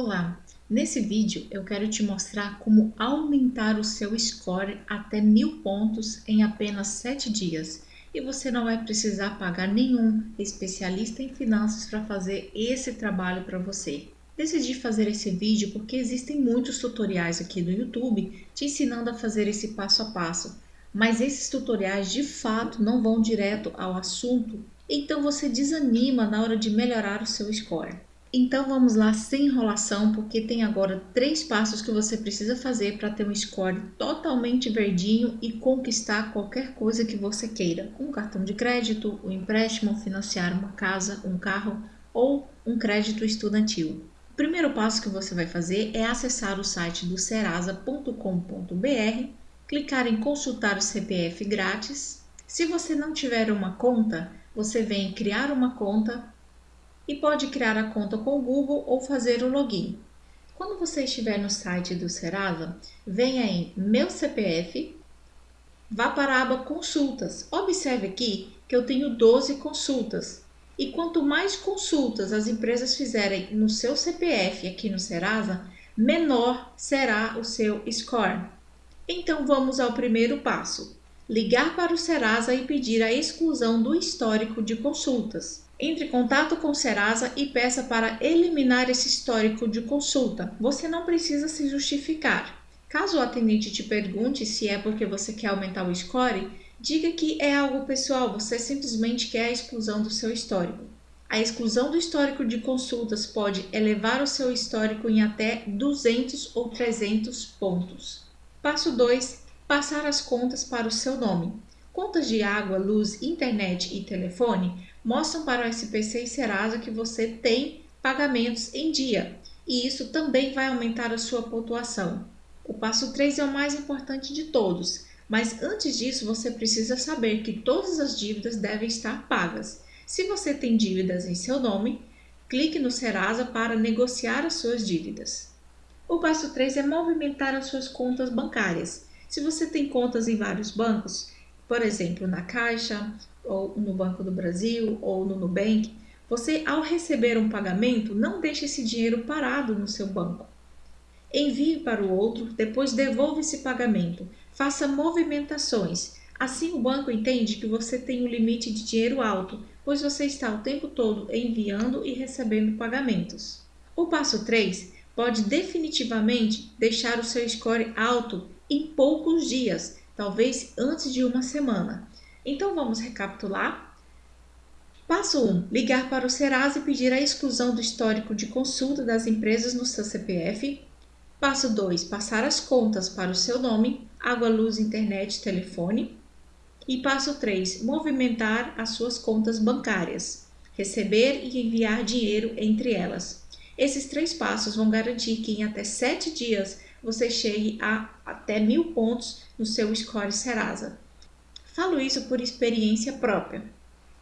Olá, nesse vídeo eu quero te mostrar como aumentar o seu score até mil pontos em apenas 7 dias e você não vai precisar pagar nenhum especialista em finanças para fazer esse trabalho para você. Decidi fazer esse vídeo porque existem muitos tutoriais aqui no YouTube te ensinando a fazer esse passo a passo, mas esses tutoriais de fato não vão direto ao assunto, então você desanima na hora de melhorar o seu score. Então vamos lá sem enrolação, porque tem agora três passos que você precisa fazer para ter um score totalmente verdinho e conquistar qualquer coisa que você queira. Um cartão de crédito, um empréstimo, financiar uma casa, um carro ou um crédito estudantil. O primeiro passo que você vai fazer é acessar o site do serasa.com.br, clicar em consultar o CPF grátis. Se você não tiver uma conta, você vem criar uma conta e pode criar a conta com o Google ou fazer o login. Quando você estiver no site do Serasa, venha em Meu CPF, vá para a aba Consultas. Observe aqui que eu tenho 12 consultas. E quanto mais consultas as empresas fizerem no seu CPF aqui no Serasa, menor será o seu score. Então vamos ao primeiro passo: ligar para o Serasa e pedir a exclusão do histórico de consultas. Entre em contato com o Serasa e peça para eliminar esse histórico de consulta. Você não precisa se justificar. Caso o atendente te pergunte se é porque você quer aumentar o score, diga que é algo pessoal, você simplesmente quer a exclusão do seu histórico. A exclusão do histórico de consultas pode elevar o seu histórico em até 200 ou 300 pontos. Passo 2. Passar as contas para o seu nome. Contas de água, luz, internet e telefone mostram para o SPC e Serasa que você tem pagamentos em dia e isso também vai aumentar a sua pontuação. O passo 3 é o mais importante de todos, mas antes disso você precisa saber que todas as dívidas devem estar pagas. Se você tem dívidas em seu nome, clique no Serasa para negociar as suas dívidas. O passo 3 é movimentar as suas contas bancárias. Se você tem contas em vários bancos, por exemplo, na Caixa, ou no Banco do Brasil, ou no Nubank, você, ao receber um pagamento, não deixe esse dinheiro parado no seu banco. Envie para o outro, depois devolva esse pagamento. Faça movimentações. Assim, o banco entende que você tem um limite de dinheiro alto, pois você está o tempo todo enviando e recebendo pagamentos. O passo 3 pode definitivamente deixar o seu score alto em poucos dias talvez antes de uma semana. Então vamos recapitular? Passo 1: ligar para o Serasa e pedir a exclusão do histórico de consulta das empresas no seu CPF. Passo 2: passar as contas para o seu nome, água, luz, internet, telefone. E passo 3: movimentar as suas contas bancárias, receber e enviar dinheiro entre elas. Esses três passos vão garantir que em até 7 dias você chegue a até mil pontos no seu score Serasa. Falo isso por experiência própria.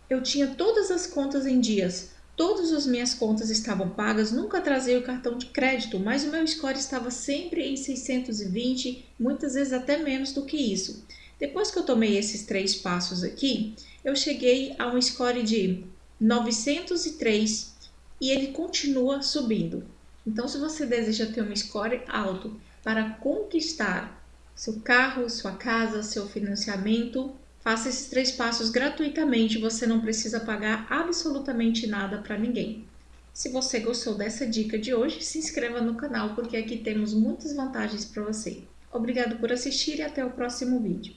Eu tinha todas as contas em dias, todas as minhas contas estavam pagas, nunca trazia o cartão de crédito, mas o meu score estava sempre em 620, muitas vezes até menos do que isso. Depois que eu tomei esses três passos aqui, eu cheguei a um score de 903 e ele continua subindo. Então, se você deseja ter um score alto para conquistar seu carro, sua casa, seu financiamento, faça esses três passos gratuitamente, você não precisa pagar absolutamente nada para ninguém. Se você gostou dessa dica de hoje, se inscreva no canal porque aqui temos muitas vantagens para você. Obrigado por assistir e até o próximo vídeo.